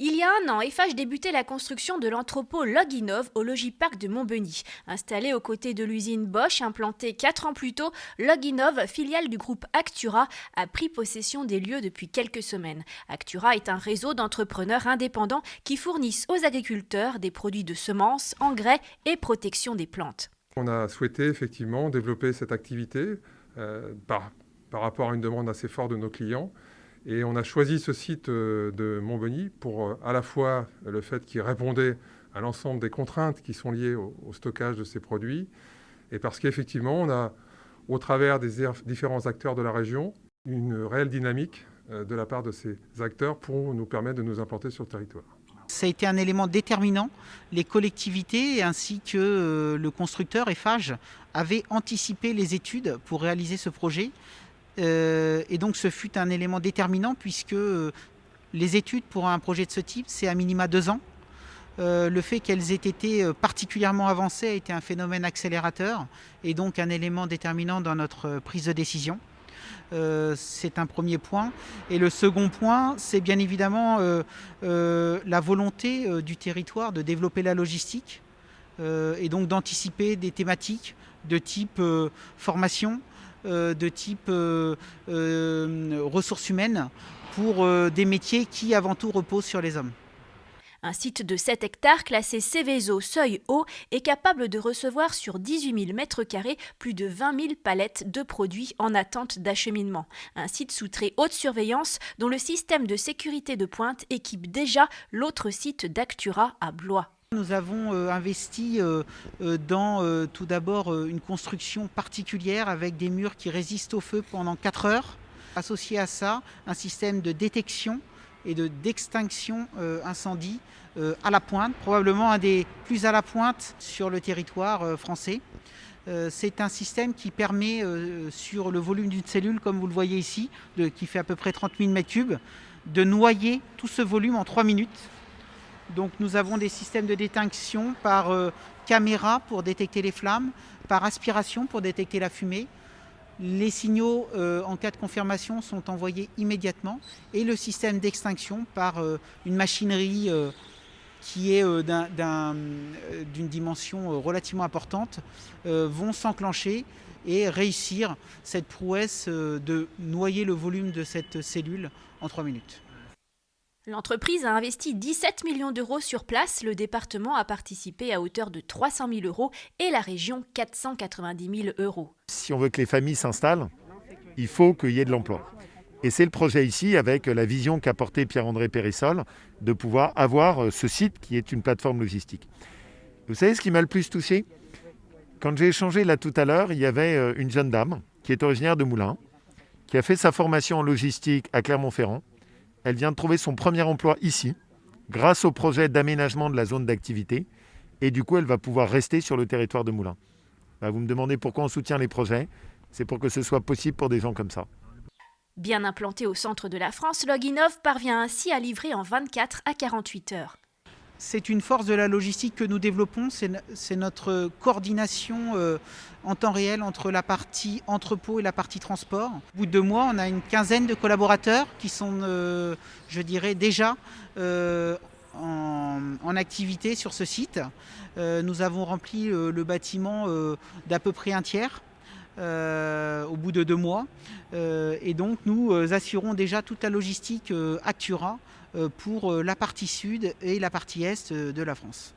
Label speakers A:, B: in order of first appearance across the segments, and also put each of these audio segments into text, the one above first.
A: Il y a un an, Eiffage débutait la construction de l'entrepôt Loginov au Logipark de Montbeny. Installé aux côtés de l'usine Bosch, implantée quatre ans plus tôt, Loginov, filiale du groupe Actura, a pris possession des lieux depuis quelques semaines. Actura est un réseau d'entrepreneurs indépendants qui fournissent aux agriculteurs des produits de semences, engrais et protection des plantes.
B: On a souhaité effectivement développer cette activité euh, par rapport à une demande assez forte de nos clients. Et on a choisi ce site euh, de Montbeny pour euh, à la fois le fait qu'il répondait à l'ensemble des contraintes qui sont liées au, stockage de ces produits, et parce qu'effectivement, on a, au travers des différents acteurs de la région, une réelle dynamique euh, de la part de ces acteurs pour nous permettre de nous implanter sur le territoire.
C: Ça a été un élément déterminant. Les collectivités ainsi que le constructeur Eiffage avaient anticipé les études pour réaliser ce projet. Euh, et donc ce fut un élément déterminant puisque euh, les études pour un projet de ce type, c'est à minima deux ans. Euh, le fait qu'elles aient été particulièrement avancées a été un phénomène accélérateur et donc un élément déterminant dans notre prise de décision. c'est un premier point. Et le second point, c'est bien évidemment la volonté du territoire de développer la logistique et donc d'anticiper des thématiques de type formation, de type euh, euh, ressources humaines pour des métiers qui avant tout reposent sur les hommes.
A: Un site de 7 hectares classé Céveso seuil haut est capable de recevoir sur 18 000 m2 plus de 20 000 palettes de produits en attente d'acheminement. Un site sous très haute surveillance dont le système de sécurité de pointe équipe déjà l'autre site d'Actura à Blois.
C: Nous avons euh, investi euh, euh, dans tout d'abord une construction particulière avec des murs qui résistent au feu pendant 4 heures. Associé à ça, un système de détection et d'extinction incendie à la pointe, probablement un des plus à la pointe sur le territoire français. C'est un système qui permet, sur le volume d'une cellule, comme vous le voyez ici, qui fait à peu près 30 000 m3, de noyer tout ce volume en 3 minutes donc nous avons des systèmes de détection par euh, caméra pour détecter les flammes, par aspiration pour détecter la fumée. Les signaux euh, en cas de confirmation sont envoyés immédiatement et le système d'extinction par euh, une machinerie qui est d'une dimension relativement importante vont s'enclencher et réussir cette prouesse de noyer le volume de cette cellule en 3 minutes.
A: L'entreprise a investi 17 millions d'euros sur place, le département a participé à hauteur de 300 000 euros et la région 490 000 euros.
D: Si on veut que les familles s'installent, il faut qu'il y ait de l'emploi. Et c'est le projet ici, avec la vision qu'a portée Pierre-André Périssol, de pouvoir avoir euh, ce site qui est une plateforme logistique. Vous savez ce qui m'a le plus touché? Quand j'ai échangé là tout à l'heure, il y avait euh, une jeune dame qui est originaire de Moulins, qui a fait sa formation en logistique à Clermont-Ferrand, elle vient de trouver son premier emploi ici, grâce au projet d'aménagement de la zone d'activité. Et du coup, elle va pouvoir rester sur le territoire de Moulins. Bah, vous me demandez pourquoi on soutient les projets. C'est pour que ce soit possible pour des gens comme ça.
A: Bien implanté au centre de la France, Loginov parvient ainsi à livrer en 24 à 48 heures.
C: C'est une force de la logistique que nous développons, c'est notre coordination euh, en temps réel entre la partie entrepôt et la partie transport. Au bout de deux mois, on a une quinzaine de collaborateurs qui sont, euh, je dirais, déjà euh, en, activité sur ce site. nous avons rempli le bâtiment d'à peu près un tiers. Au bout de deux mois. et donc nous assurons déjà toute la logistique Actura euh, pour euh, la partie sud et la partie est euh, de la France.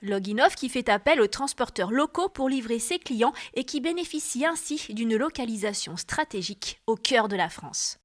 A: Loginov qui fait appel aux transporteurs locaux pour livrer ses clients et qui bénéficie ainsi d'une localisation stratégique au cœur de la France.